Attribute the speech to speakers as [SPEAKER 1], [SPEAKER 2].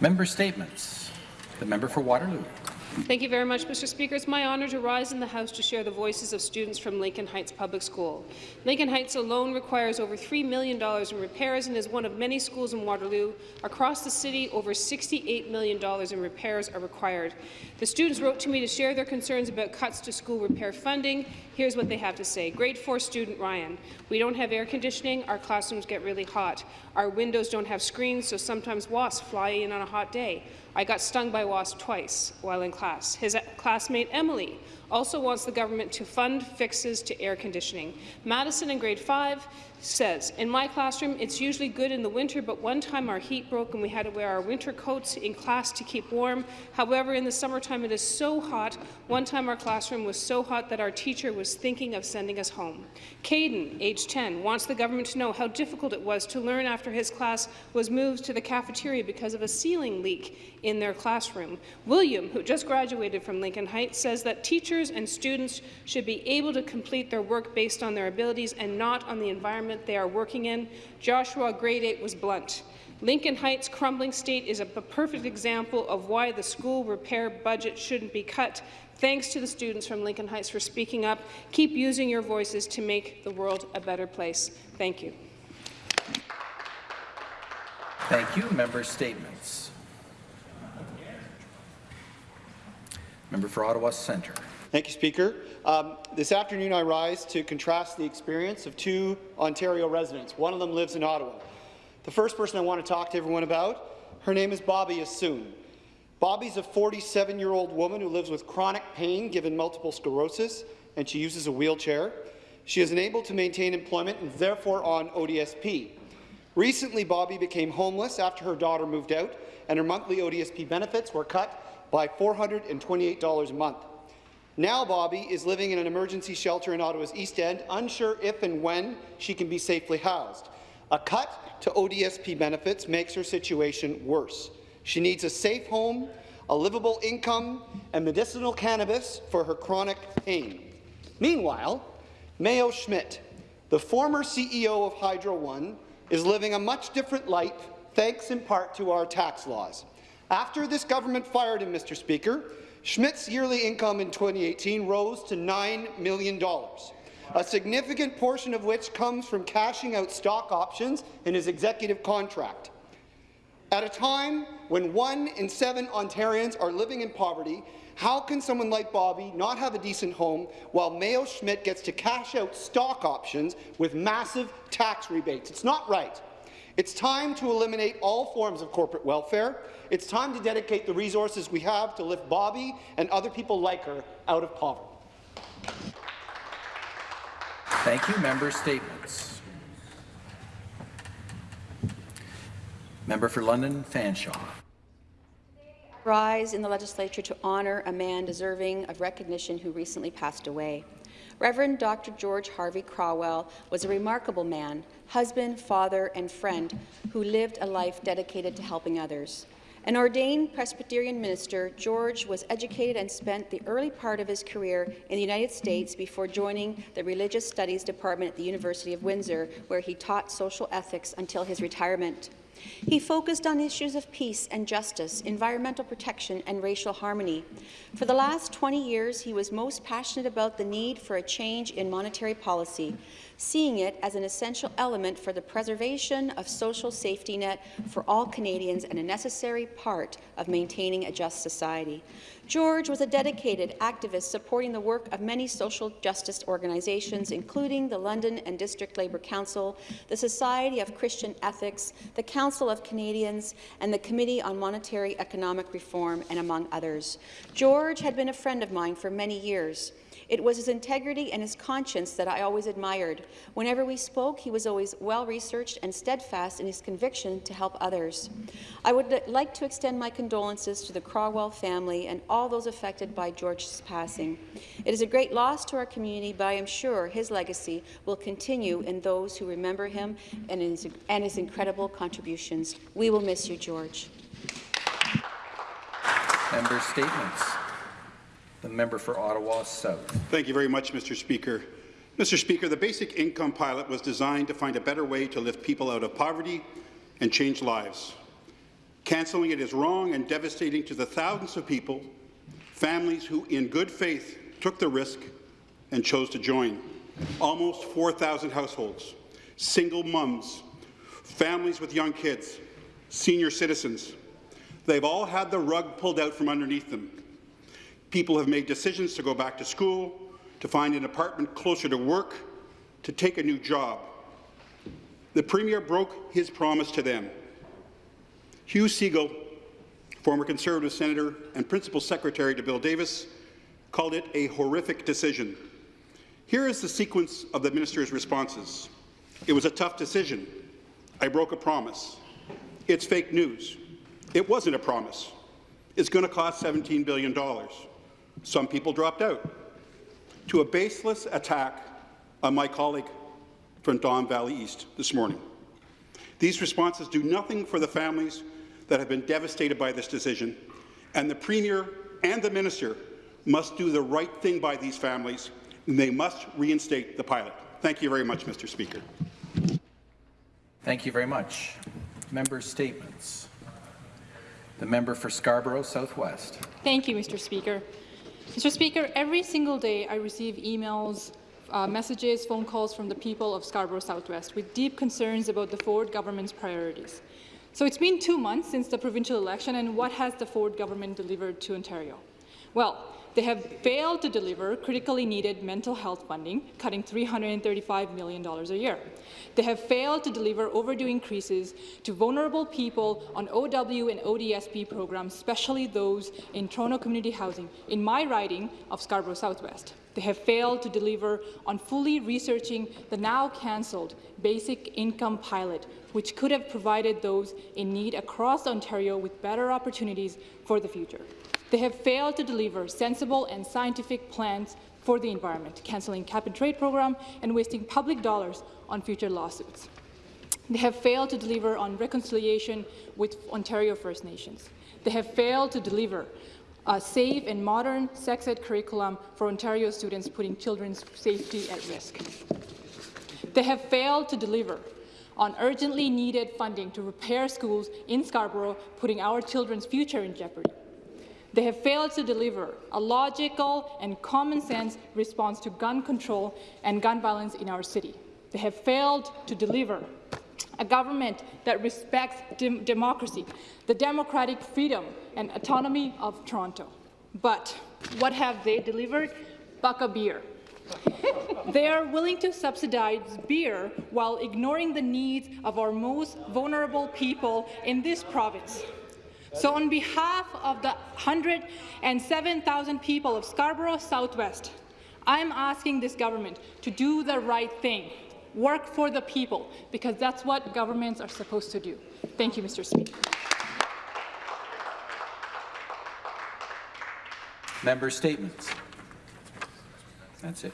[SPEAKER 1] Member statements. The member for Waterloo.
[SPEAKER 2] Thank you very much, Mr. Speaker. It's my honour to rise in the House to share the voices of students from Lincoln Heights Public School. Lincoln Heights alone requires over $3 million in repairs and is one of many schools in Waterloo. Across the city, over $68 million in repairs are required. The students wrote to me to share their concerns about cuts to school repair funding. Here's what they have to say. Grade 4 student Ryan, we don't have air conditioning, our classrooms get really hot. Our windows don't have screens, so sometimes wasps fly in on a hot day. I got stung by wasps twice while in class. His classmate Emily also wants the government to fund fixes to air conditioning. Madison in grade 5 says, in my classroom, it's usually good in the winter, but one time our heat broke and we had to wear our winter coats in class to keep warm. However, in the summertime it is so hot. One time our classroom was so hot that our teacher was thinking of sending us home. Caden, age 10, wants the government to know how difficult it was to learn after his class was moved to the cafeteria because of a ceiling leak in their classroom. William, who just graduated from Lincoln Heights, says that teachers and students should be able to complete their work based on their abilities and not on the environment they are working in. Joshua, grade 8, was blunt. Lincoln Heights' crumbling state is a perfect example of why the school repair budget shouldn't be cut. Thanks to the students from Lincoln Heights for speaking up. Keep using your voices to make the world a better place. Thank you.
[SPEAKER 1] Thank you. Member statements. Member for Ottawa Centre.
[SPEAKER 3] Thank you, Speaker. Um, this afternoon, I rise to contrast the experience of two Ontario residents. One of them lives in Ottawa. The first person I want to talk to everyone about, her name is Bobby Assoon. Bobby's a 47-year-old woman who lives with chronic pain given multiple sclerosis, and she uses a wheelchair. She is unable to maintain employment and therefore on ODSP. Recently, Bobby became homeless after her daughter moved out, and her monthly ODSP benefits were cut by $428 a month. Now Bobby is living in an emergency shelter in Ottawa's East End, unsure if and when she can be safely housed. A cut to ODSP benefits makes her situation worse. She needs a safe home, a livable income, and medicinal cannabis for her chronic pain. Meanwhile, Mayo Schmidt, the former CEO of Hydro One, is living a much different life thanks in part to our tax laws. After this government fired him, Mr. Speaker, Schmidt's yearly income in 2018 rose to $9 million, a significant portion of which comes from cashing out stock options in his executive contract. At a time when one in seven Ontarians are living in poverty, how can someone like Bobby not have a decent home while Mayo Schmidt gets to cash out stock options with massive tax rebates? It's not right. It's time to eliminate all forms of corporate welfare. It's time to dedicate the resources we have to lift Bobby and other people like her out of poverty.
[SPEAKER 1] Thank you. Member statements. Member for London Fanshawe.
[SPEAKER 4] Rise in the legislature to honour a man deserving of recognition who recently passed away. Reverend Dr. George Harvey Crowell was a remarkable man, husband, father, and friend who lived a life dedicated to helping others. An ordained Presbyterian minister, George was educated and spent the early part of his career in the United States before joining the Religious Studies Department at the University of Windsor, where he taught social ethics until his retirement. He focused on issues of peace and justice, environmental protection, and racial harmony. For the last 20 years, he was most passionate about the need for a change in monetary policy, seeing it as an essential element for the preservation of social safety net for all Canadians and a necessary part of maintaining a just society. George was a dedicated activist supporting the work of many social justice organizations, including the London and District Labour Council, the Society of Christian Ethics, the Council of Canadians, and the Committee on Monetary Economic Reform, and among others. George had been a friend of mine for many years. It was his integrity and his conscience that I always admired. Whenever we spoke, he was always well-researched and steadfast in his conviction to help others. I would like to extend my condolences to the Crowell family and all those affected by George's passing. It is a great loss to our community, but I am sure his legacy will continue in those who remember him and his, and his incredible contributions. We will miss you, George.
[SPEAKER 1] Member statements. The member for Ottawa South.
[SPEAKER 5] Thank you very much, Mr. Speaker. Mr. Speaker, the basic income pilot was designed to find a better way to lift people out of poverty and change lives. Cancelling it is wrong and devastating to the thousands of people, families who, in good faith, took the risk and chose to join. Almost 4,000 households, single mums, families with young kids, senior citizens. They've all had the rug pulled out from underneath them. People have made decisions to go back to school, to find an apartment closer to work, to take a new job. The Premier broke his promise to them. Hugh Segal, former Conservative Senator and Principal Secretary to Bill Davis, called it a horrific decision. Here is the sequence of the minister's responses. It was a tough decision. I broke a promise. It's fake news. It wasn't a promise. It's going to cost $17 billion. Some people dropped out. To a baseless attack on my colleague from Don Valley East this morning. These responses do nothing for the families that have been devastated by this decision, and the Premier and the Minister must do the right thing by these families, and they must reinstate the pilot. Thank you very much, Mr. Speaker.
[SPEAKER 1] Thank you very much. Member statements. The member for Scarborough Southwest.
[SPEAKER 6] Thank you, Mr. Speaker. Mr. Speaker, every single day I receive emails, uh, messages, phone calls from the people of Scarborough Southwest with deep concerns about the Ford government's priorities. So it's been two months since the provincial election, and what has the Ford government delivered to Ontario? Well, they have failed to deliver critically needed mental health funding, cutting $335 million a year. They have failed to deliver overdue increases to vulnerable people on OW and ODSP programs, especially those in Toronto community housing, in my riding of Scarborough Southwest. They have failed to deliver on fully researching the now cancelled basic income pilot, which could have provided those in need across Ontario with better opportunities for the future. They have failed to deliver sensible and scientific plans for the environment, cancelling cap-and-trade program and wasting public dollars on future lawsuits. They have failed to deliver on reconciliation with Ontario First Nations. They have failed to deliver a safe and modern sex ed curriculum for Ontario students, putting children's safety at risk. They have failed to deliver on urgently needed funding to repair schools in Scarborough, putting our children's future in jeopardy. They have failed to deliver a logical and common-sense response to gun control and gun violence in our city. They have failed to deliver a government that respects dem democracy, the democratic freedom and autonomy of Toronto. But what have they delivered? Buck a beer. they are willing to subsidize beer while ignoring the needs of our most vulnerable people in this province. So on behalf of the 107,000 people of Scarborough Southwest, I'm asking this government to do the right thing, work for the people, because that's what governments are supposed to do. Thank you, Mr. Speaker.
[SPEAKER 1] Member statements. That's it.